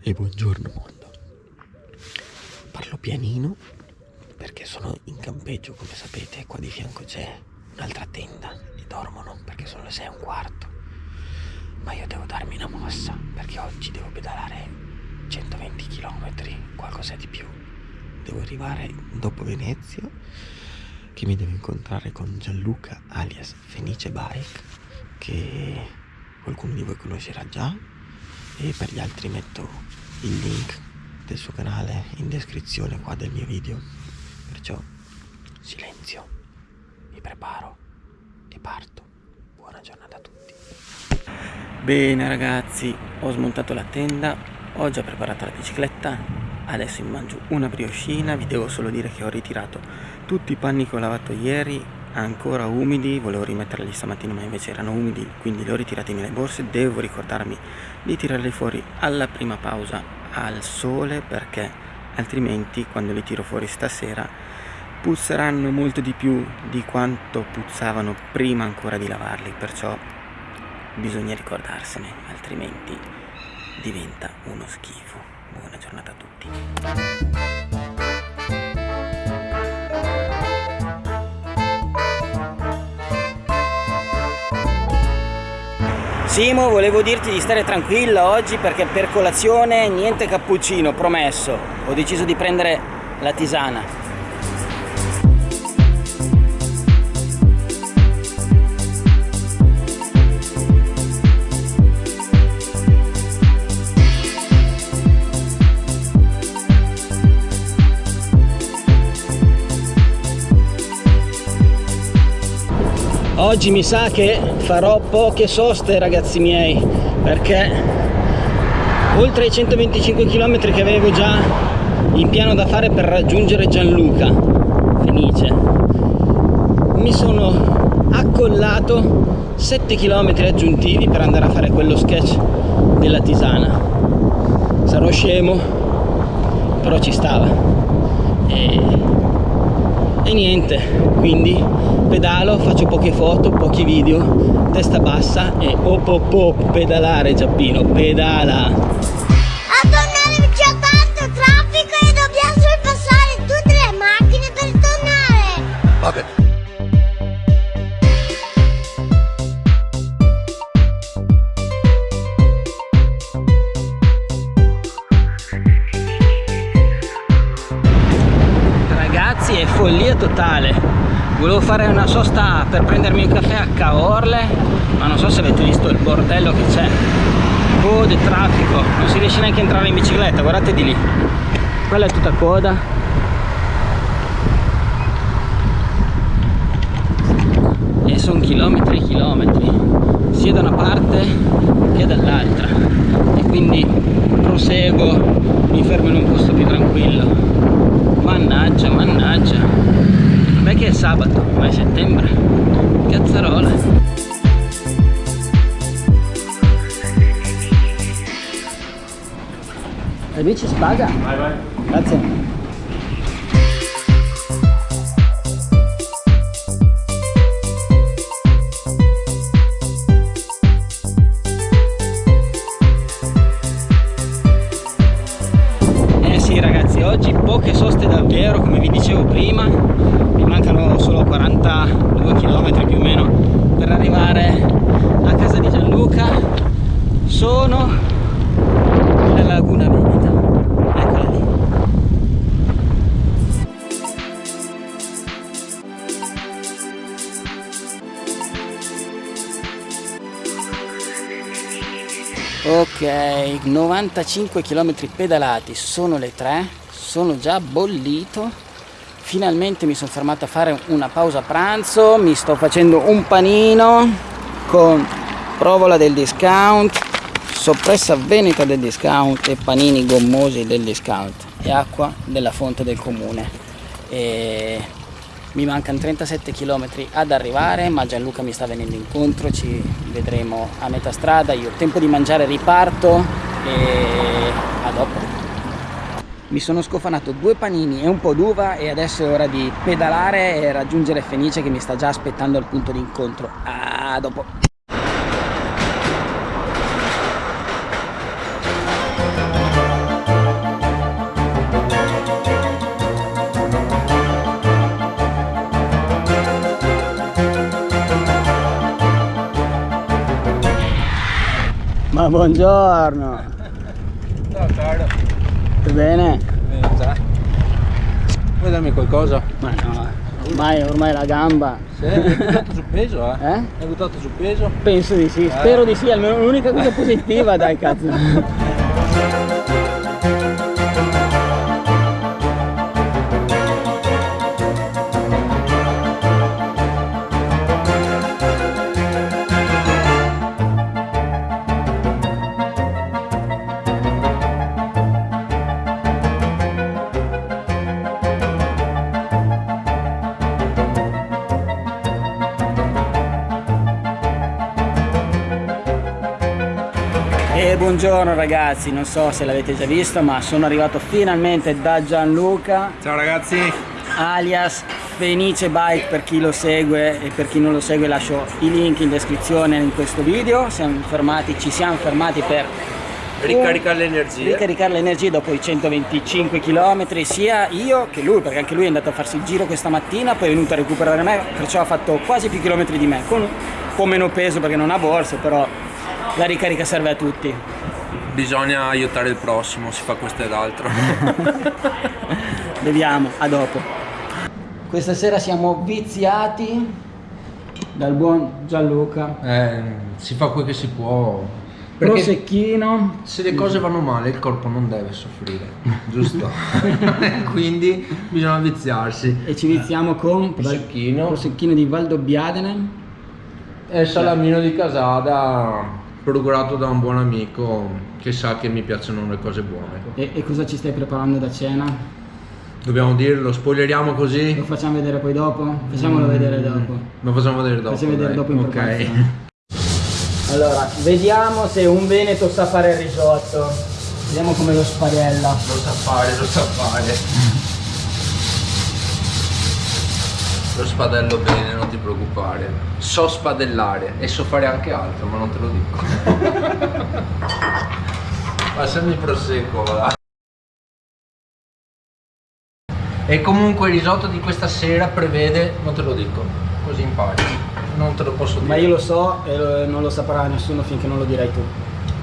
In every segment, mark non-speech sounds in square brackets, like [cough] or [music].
E buongiorno mondo. Parlo pianino perché sono in campeggio, come sapete, qua di fianco c'è un'altra tenda e dormono perché sono le 6 e un quarto. Ma io devo darmi una mossa perché oggi devo pedalare 120 km, qualcosa di più. Devo arrivare dopo Venezia che mi devo incontrare con Gianluca alias Fenice Bike che qualcuno di voi conoscerà già. E per gli altri metto il link del suo canale in descrizione qua del mio video. Perciò silenzio. Mi preparo e parto. Buona giornata a tutti. Bene ragazzi ho smontato la tenda ho già preparato la bicicletta adesso mi mangio una brioscina vi devo solo dire che ho ritirato tutti i panni che ho lavato ieri ancora umidi volevo rimetterli stamattina ma invece erano umidi quindi li ho ritirati nelle borse. Devo ricordarmi di tirarli fuori alla prima pausa al sole perché altrimenti quando li tiro fuori stasera puzzeranno molto di più di quanto puzzavano prima ancora di lavarli. Perciò bisogna ricordarsene altrimenti diventa uno schifo. Buona giornata a tutti Simo volevo dirti di stare tranquilla oggi perché per colazione niente cappuccino promesso. Ho deciso di prendere la tisana oggi mi sa che farò poche soste ragazzi miei perché oltre ai 125 km che avevo già in piano da fare per raggiungere Gianluca Fenice mi sono accollato 7 km aggiuntivi per andare a fare quello sketch della tisana. Sarò scemo però ci stava. E e niente quindi pedalo faccio poche foto pochi video testa bassa e op op op pedalare Giappino pedala totale. Volevo fare una sosta per prendermi un caffè a Caorle ma non so se avete visto il bordello che c'è. Code, traffico. Non si riesce neanche a entrare in bicicletta guardate di lì. Quella è tutta coda. E sono chilometri e chilometri sia da una parte che dall'altra. E quindi proseguo mi fermo in un posto più tranquillo. Mannaggia mannaggia beh che è sabato ma è settembre. Cazzarola. La bici si paga? vai vai. Grazie sono nella laguna Veneta eccola lì. Ok 95 km pedalati sono le 3 sono già bollito. Finalmente mi sono fermato a fare una pausa pranzo mi sto facendo un panino con provola del discount soppressa veneta del discount e panini gommosi del discount e acqua della fonte del comune. E mi mancano 37 km ad arrivare ma Gianluca mi sta venendo incontro ci vedremo a metà strada. Io ho tempo di mangiare riparto e a dopo. Mi sono scofanato due panini e un po' d'uva e adesso è ora di pedalare e raggiungere Fenice che mi sta già aspettando al punto di incontro. A dopo Ah, buongiorno. Ciao caro. Tutto bene? Vuoi darmi qualcosa? Ma no, ormai, ormai la gamba. Sì, hai buttato sul peso, eh? Eh? Hai buttato sul peso? Penso di sì, spero di sì, almeno l'unica cosa positiva, dai cazzo. E buongiorno ragazzi, non so se l'avete già visto, ma sono arrivato finalmente da Gianluca, Ciao ragazzi. alias Fenice Bike per chi lo segue e per chi non lo segue lascio i link in descrizione in questo video. Siamo fermati, ci siamo fermati per Ricaricare le energie. ricaricare le energie dopo i 125 km sia io che lui perché anche lui è andato a farsi il giro questa mattina poi è venuto a recuperare me perciò ha fatto quasi più chilometri di me con un po' meno peso perché non ha borse però la ricarica serve a tutti Bisogna aiutare il prossimo, si fa questo ed altro. [laughs] beviamo a dopo questa sera siamo viziati dal buon Gianluca eh, si fa quel che si può. Perché prosecchino se le cose vanno male il corpo non deve soffrire, giusto? [laughs] [laughs] Quindi bisogna viziarsi. e ci viziamo con Prosecchino. prosecchino di Valdobbiadene E salamino di casada procurato da un buon amico che sa che mi piacciono le cose buone. e, e cosa ci stai preparando da cena? Dobbiamo dirlo, spoileriamo così? Lo facciamo vedere poi dopo? Facciamolo vedere dopo. Lo facciamo vedere dopo. Facciamo vedere dopo in Ok. preparazione. Allora, vediamo se un veneto sa fare il risotto. Vediamo come lo spadella. Lo sa fare, lo sa fare. [laughs] Lo spadello bene, non ti preoccupare. So spadellare e so fare anche altro, ma non te lo dico. [laughs] Passami prosecco, va. E comunque il risotto di questa sera prevede, non te lo dico, così impari. Non te lo posso dire. Ma io lo so e non lo saprà nessuno finché non lo dirai tu.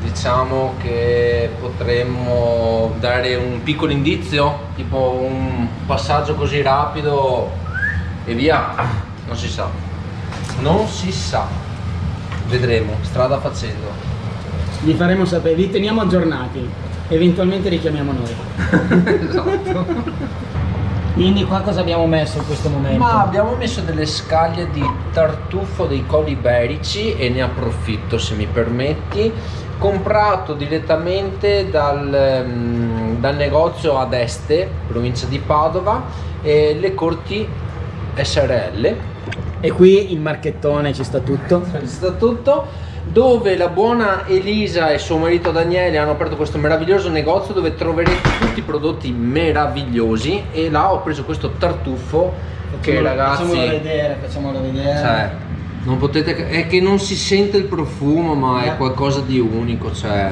Diciamo che potremmo dare un piccolo indizio, tipo un passaggio così rapido e via. Non si sa. Non si sa. Vedremo, strada facendo. Vi faremo sapere, vi teniamo aggiornati. Eventualmente richiamiamo noi. [laughs] esatto. Quindi qua cosa abbiamo messo in questo momento? Ma abbiamo messo delle scaglie di tartufo dei colli iberici e ne approfitto se mi permetti. Comprato direttamente dal, ehm, dal negozio ad Este, provincia di Padova, e le corti SRL. E qui il marchettone ci sta tutto. Ci sta tutto dove la buona Elisa e suo marito Daniele hanno aperto questo meraviglioso negozio dove troverete tutti i prodotti meravigliosi e là ho preso questo tartufo che Facciamolo- ragazzi Facciamolo vedere, facciamolo vedere. cioè non potete è che non si sente il profumo ma è qualcosa di unico cioè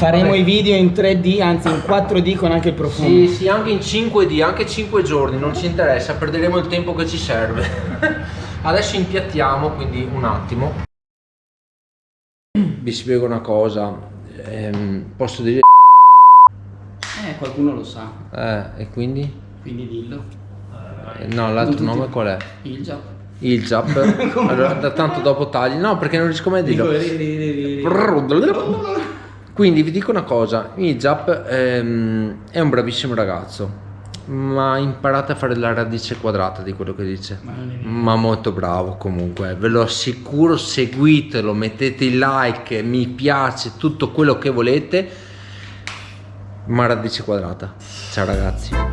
Faremo Vabbè. i video in 3D, anzi in 4D con anche il profumo. sì, sì, anche in 5D, anche 5 giorni, non ci interessa, perderemo il tempo che ci serve. [laughs] Adesso impiattiamo, quindi un attimo. Vi spiego una cosa, ehm, posso dire... Eh, qualcuno lo sa, Eh, e quindi? quindi dillo. Eh, No, l'altro nome qual è? Il già. Il Jap. allora, da tanto dopo tagli. No, perché non riesco mai a dirlo. Quindi vi dico una cosa, Ijab ehm, è un bravissimo ragazzo, ma imparate a fare la radice quadrata di quello che dice. Ma molto bravo comunque, ve lo assicuro, seguitelo, mettete il like, mi piace, tutto quello che volete, ma radice quadrata. Ciao ragazzi.